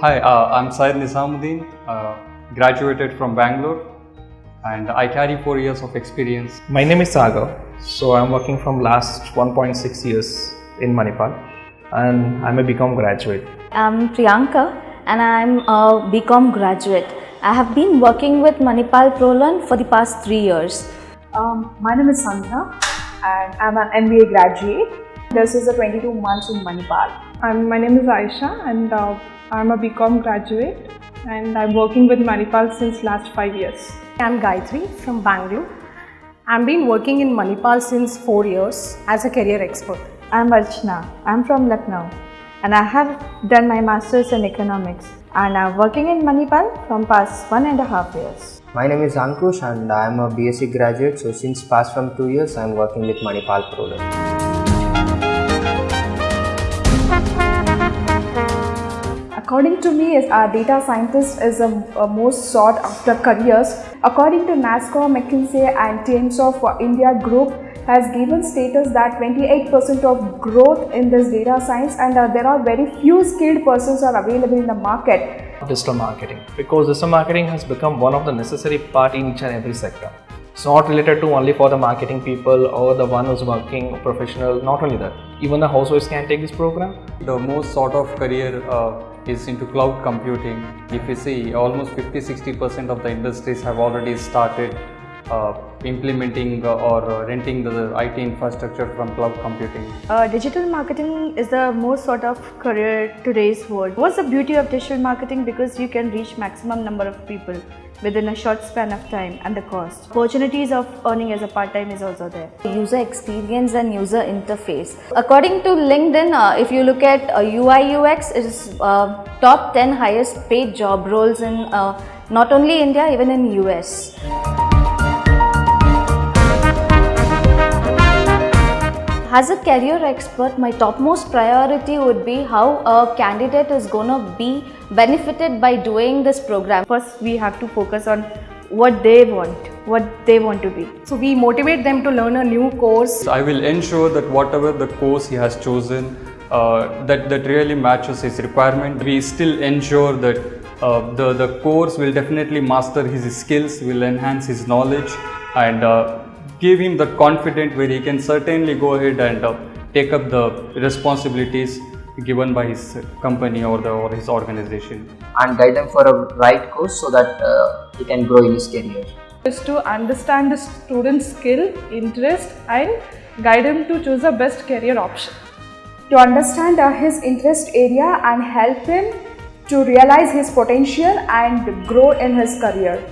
Hi, uh, I'm Syed Nizamuddin, uh, graduated from Bangalore, and I carry four years of experience. My name is Sagar. So I'm working from last 1.6 years in Manipal and I'm a BCom graduate. I'm Priyanka and I'm a BCom graduate. I have been working with Manipal ProLearn for the past three years. Um, my name is Sandhya and I'm an MBA graduate. This is a 22 months in Manipal. I'm, my name is Aisha and uh, I'm a BCom graduate and I'm working with Manipal since last 5 years. I'm Gayatri from Bangalore. I've been working in Manipal since 4 years as a career expert. I'm Archana. I'm from Lucknow and I have done my masters in economics and I'm working in Manipal from past one and a half years. My name is Ankush and I am a BSc graduate. So since past from two years, I am working with Manipal ProLearn. According to me, a data scientist is a, a most sought after careers. According to NASSCOM, McKinsey and Times of India Group has given status that 28% of growth in this data science and uh, there are very few skilled persons are available in the market. Digital marketing because digital marketing has become one of the necessary part in each and every sector. It's not related to only for the marketing people or the one who's working professional, not only that, even the housewives can take this program. The most sort of career uh, is into cloud computing. If you see, almost 50-60% of the industries have already started uh, implementing uh, or uh, renting the IT infrastructure from cloud computing. Uh, digital marketing is the most sort of career today's world. What's the beauty of digital marketing? Because you can reach maximum number of people within a short span of time and the cost. Opportunities of earning as a part-time is also there. User experience and user interface. According to LinkedIn, uh, if you look at uh, UI UX, it is uh, top 10 highest paid job roles in uh, not only India, even in US. As a career expert, my topmost priority would be how a candidate is going to be benefited by doing this program. First, we have to focus on what they want, what they want to be. So we motivate them to learn a new course. I will ensure that whatever the course he has chosen, uh, that, that really matches his requirement. We still ensure that uh, the, the course will definitely master his skills, will enhance his knowledge and uh, give him the confidence where he can certainly go ahead and uh, take up the responsibilities given by his company or the or his organization. And guide them for a right course so that uh, he can grow in his career. Is to understand the student's skill interest and guide him to choose the best career option. To understand uh, his interest area and help him to realize his potential and grow in his career